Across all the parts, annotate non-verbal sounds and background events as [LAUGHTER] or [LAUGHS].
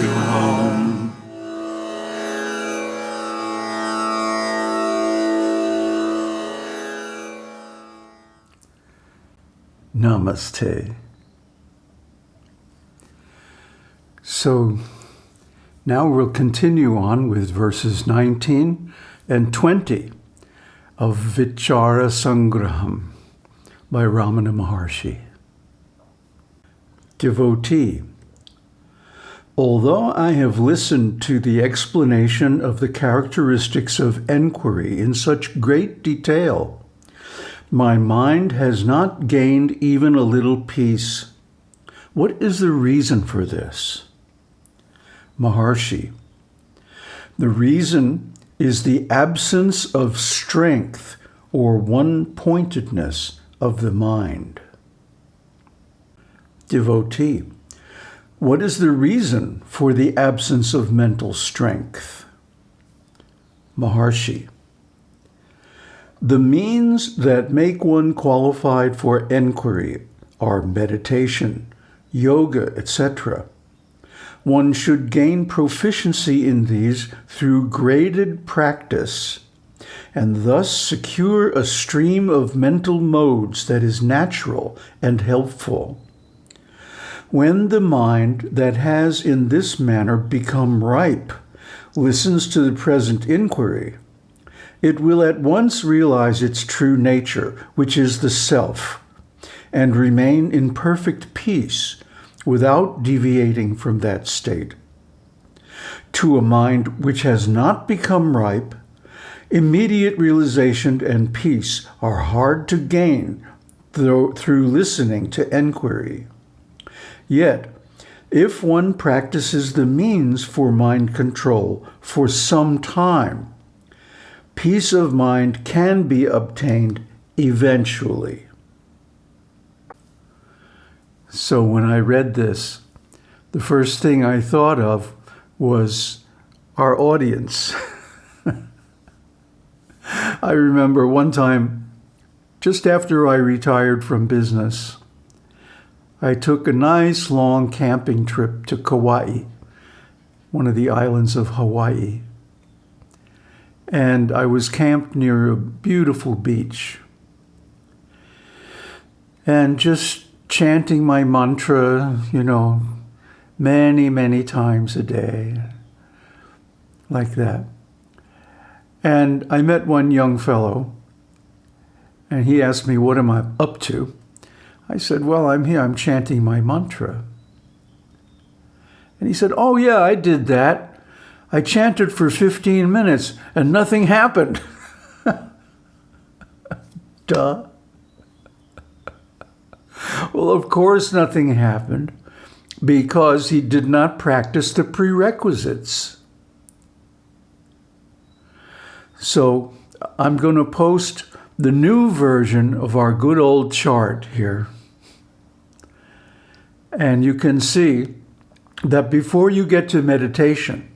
Shubham. Namaste. So now we'll continue on with verses 19 and 20 of Vichara Sangraham by Ramana Maharshi. Devotee, although I have listened to the explanation of the characteristics of enquiry in such great detail, my mind has not gained even a little peace. What is the reason for this? Maharshi. The reason is the absence of strength or one-pointedness of the mind. Devotee. What is the reason for the absence of mental strength? Maharshi. The means that make one qualified for enquiry are meditation, yoga, etc. One should gain proficiency in these through graded practice and thus secure a stream of mental modes that is natural and helpful. When the mind that has in this manner become ripe listens to the present inquiry, it will at once realize its true nature, which is the self, and remain in perfect peace without deviating from that state. To a mind which has not become ripe, immediate realization and peace are hard to gain through listening to enquiry. Yet, if one practices the means for mind control for some time, peace of mind can be obtained eventually. So when I read this, the first thing I thought of was our audience. [LAUGHS] I remember one time, just after I retired from business, I took a nice long camping trip to Kauai, one of the islands of Hawaii and I was camped near a beautiful beach. And just chanting my mantra, you know, many, many times a day, like that. And I met one young fellow, and he asked me, what am I up to? I said, well, I'm here, I'm chanting my mantra. And he said, oh yeah, I did that. I chanted for 15 minutes and nothing happened. [LAUGHS] Duh. Well, of course nothing happened because he did not practice the prerequisites. So I'm going to post the new version of our good old chart here. And you can see that before you get to meditation,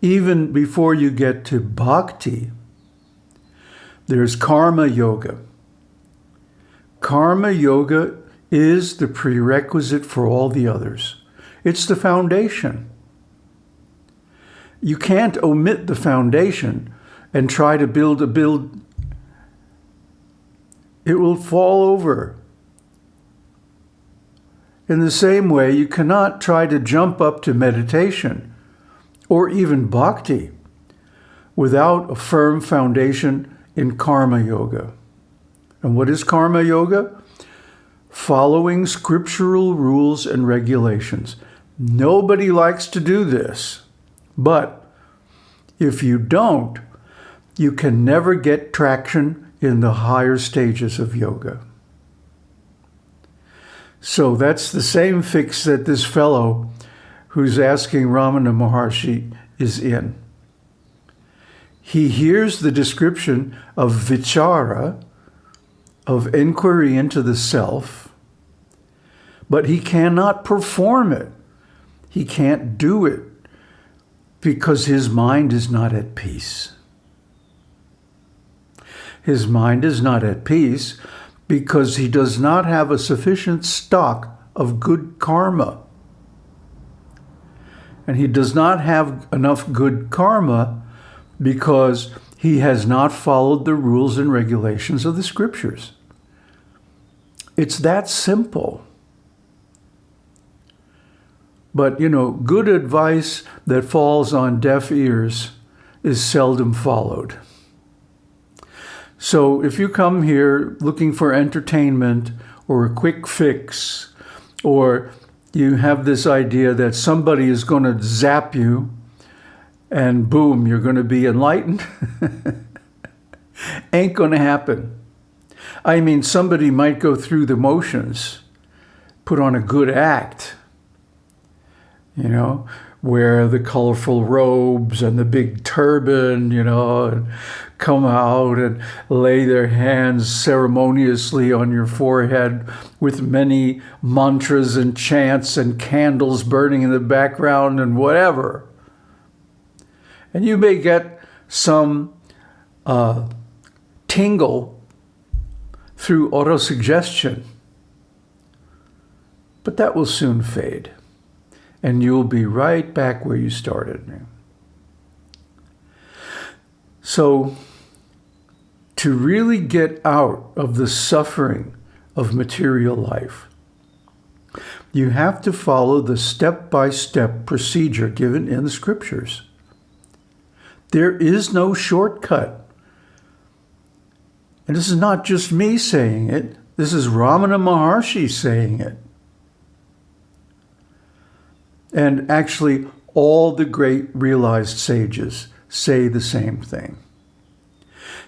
even before you get to bhakti, there's karma yoga. Karma yoga is the prerequisite for all the others. It's the foundation. You can't omit the foundation and try to build a build. It will fall over. In the same way, you cannot try to jump up to meditation or even bhakti without a firm foundation in karma yoga. And what is karma yoga? Following scriptural rules and regulations. Nobody likes to do this, but if you don't, you can never get traction in the higher stages of yoga. So that's the same fix that this fellow who's asking Ramana Maharshi is in. He hears the description of vichara, of inquiry into the self, but he cannot perform it. He can't do it because his mind is not at peace. His mind is not at peace because he does not have a sufficient stock of good karma and he does not have enough good karma because he has not followed the rules and regulations of the scriptures. It's that simple. But, you know, good advice that falls on deaf ears is seldom followed. So if you come here looking for entertainment or a quick fix, or you have this idea that somebody is going to zap you and boom, you're going to be enlightened, [LAUGHS] ain't going to happen. I mean, somebody might go through the motions, put on a good act, you know, wear the colorful robes and the big turban, you know, and come out and lay their hands ceremoniously on your forehead with many mantras and chants and candles burning in the background and whatever. And you may get some uh, tingle through autosuggestion, but that will soon fade and you'll be right back where you started. So, to really get out of the suffering of material life, you have to follow the step-by-step -step procedure given in the scriptures. There is no shortcut. And this is not just me saying it. This is Ramana Maharshi saying it. And actually, all the great realized sages say the same thing.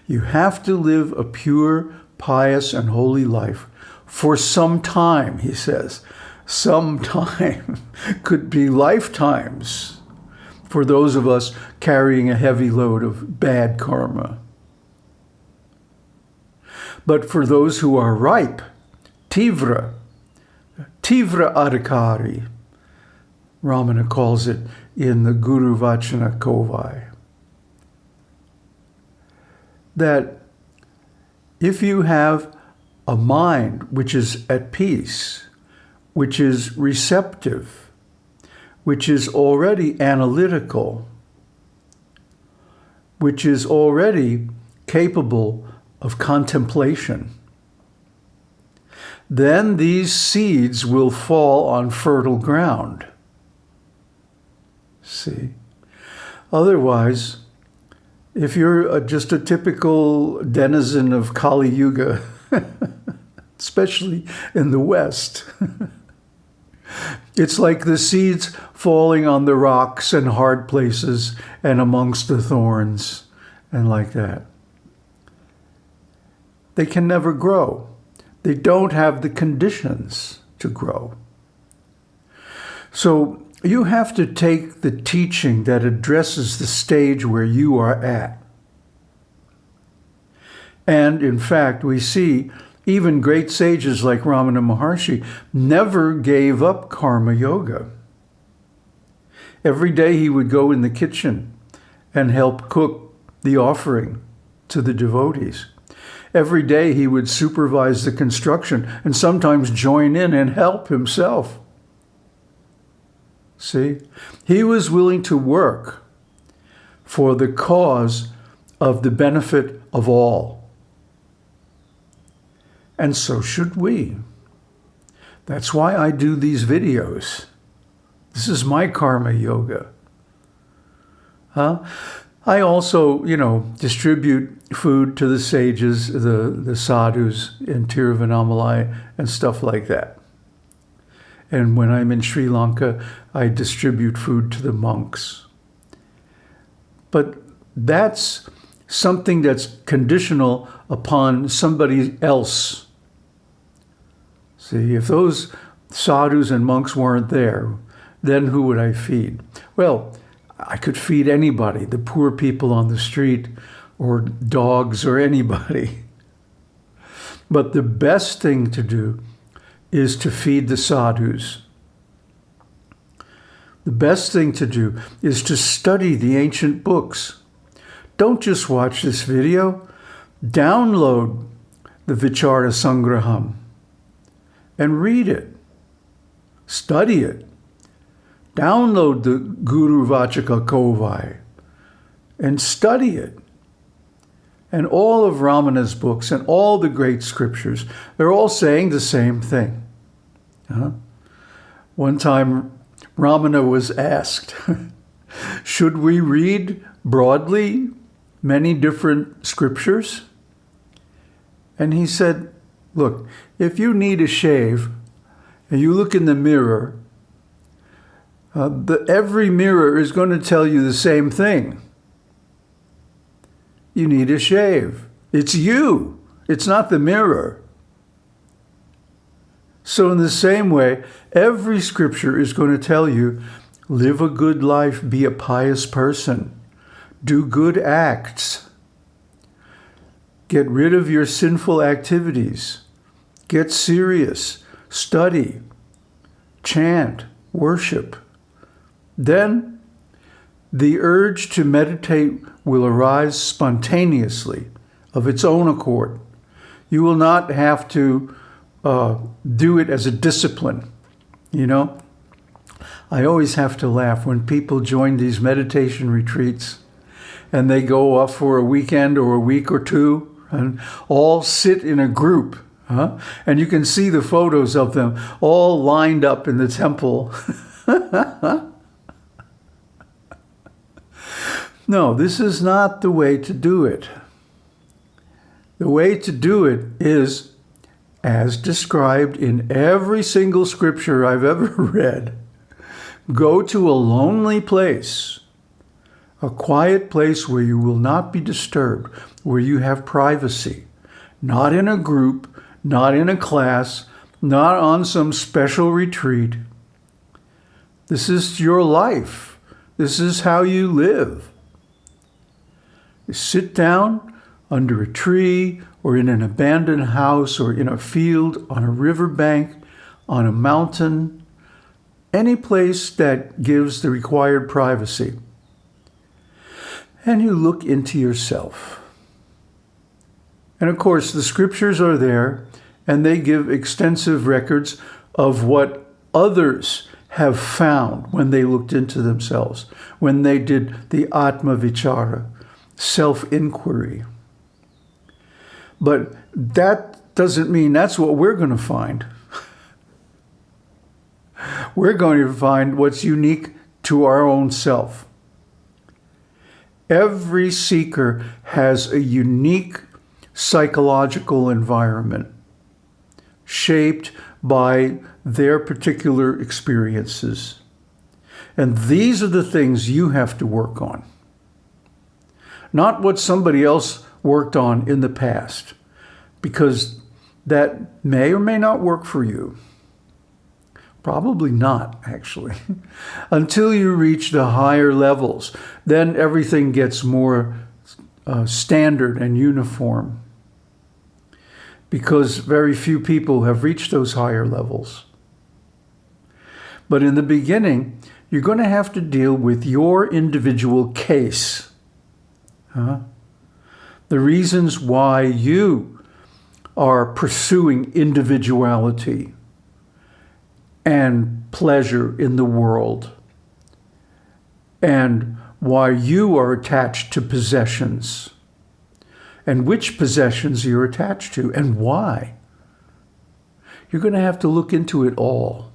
You have to live a pure, pious, and holy life for some time, he says. Some [LAUGHS] time could be lifetimes for those of us carrying a heavy load of bad karma. But for those who are ripe, tivra, tivra adhikari, Ramana calls it in the Guru Vachaka Kovai. That if you have a mind which is at peace, which is receptive, which is already analytical, which is already capable of contemplation, then these seeds will fall on fertile ground. See? Otherwise, if you're a, just a typical denizen of Kali Yuga, [LAUGHS] especially in the West, [LAUGHS] it's like the seeds falling on the rocks and hard places and amongst the thorns and like that. They can never grow. They don't have the conditions to grow. So you have to take the teaching that addresses the stage where you are at. And in fact, we see even great sages like Ramana Maharshi never gave up karma yoga. Every day he would go in the kitchen and help cook the offering to the devotees. Every day he would supervise the construction and sometimes join in and help himself. See? He was willing to work for the cause of the benefit of all. And so should we. That's why I do these videos. This is my karma yoga. Huh? I also, you know, distribute food to the sages, the, the sadhus in Tiruvannamalai and stuff like that. And when I'm in Sri Lanka, I distribute food to the monks. But that's something that's conditional upon somebody else. See, if those sadhus and monks weren't there, then who would I feed? Well, I could feed anybody, the poor people on the street, or dogs, or anybody. [LAUGHS] But the best thing to do is to feed the sadhus. The best thing to do is to study the ancient books. Don't just watch this video. Download the Vichara Sangraham and read it. Study it. Download the Guru Vachaka Kovai and study it. And all of Ramana's books and all the great scriptures, they're all saying the same thing. Uh-huh. One time, Ramana was asked, [LAUGHS] should we read broadly many different scriptures? And he said, look, if you need a shave and you look in the mirror, uh, the, every mirror is going to tell you the same thing. You need a shave. It's you. It's not the mirror. So in the same way, every scripture is going to tell you, live a good life, be a pious person, do good acts, Get rid of your sinful activities. Get serious. Study. Chant. Worship. Then the urge to meditate will arise spontaneously of its own accord. You will not have to uh, do it as a discipline. You know, I always have to laugh when people join these meditation retreats and they go off for a weekend or a week or two and all sit in a group. Huh? And you can see the photos of them all lined up in the temple. [LAUGHS] no, this is not the way to do it. The way to do it is as described in every single scripture I've ever [LAUGHS] read. Go to a lonely place a quiet place where you will not be disturbed, where you have privacy, not in a group, not in a class, not on some special retreat. This is your life. This is how you live. Sit down under a tree or in an abandoned house or in a field, on a riverbank, on a mountain, any place that gives the required privacy and you look into yourself. And of course, the scriptures are there and they give extensive records of what others have found when they looked into themselves, when they did the Atma Vichara, self-inquiry. But that doesn't mean that's what we're going to find. we're going to find what's unique to our own self. Every seeker has a unique psychological environment shaped by their particular experiences. And these are the things you have to work on. Not what somebody else worked on in the past, because that may or may not work for you. Probably not, actually. [LAUGHS] Until you reach the higher levels, then everything gets more uh, standard and uniform because very few people have reached those higher levels. But in the beginning, you're going to have to deal with your individual case. Huh? The reasons why you are pursuing individuality and pleasure in the world and why you are attached to possessions and which possessions you're attached to and why. You're going to have to look into it all.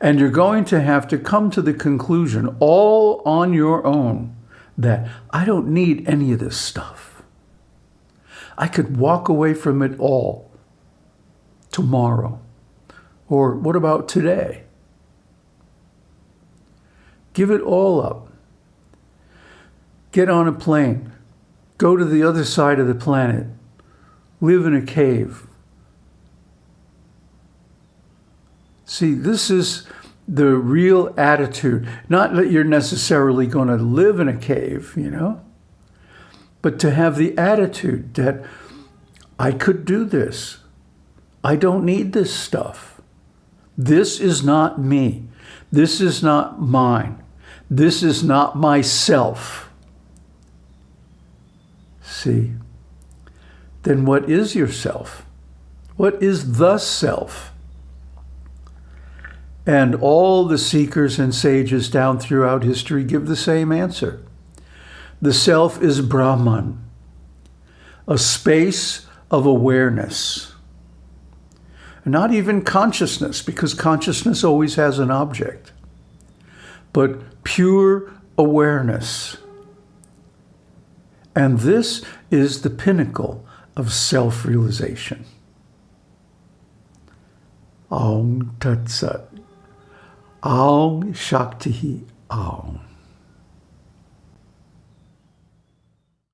And you're going to have to come to the conclusion all on your own that I don't need any of this stuff. I could walk away from it all tomorrow. Or what about today? Give it all up. Get on a plane. Go to the other side of the planet. Live in a cave. See, this is the real attitude. Not that you're necessarily going to live in a cave, you know, but to have the attitude that I could do this. I don't need this stuff. This is not me. This is not mine. This is not myself. See? Then what is yourself? What is the self? And all the seekers and sages down throughout history give the same answer. The self is Brahman, a space of awareness. Not even consciousness, because consciousness always has an object, but pure awareness. And this is the pinnacle of self-realization. Aum Tat Sat. Aung Shakti Aung.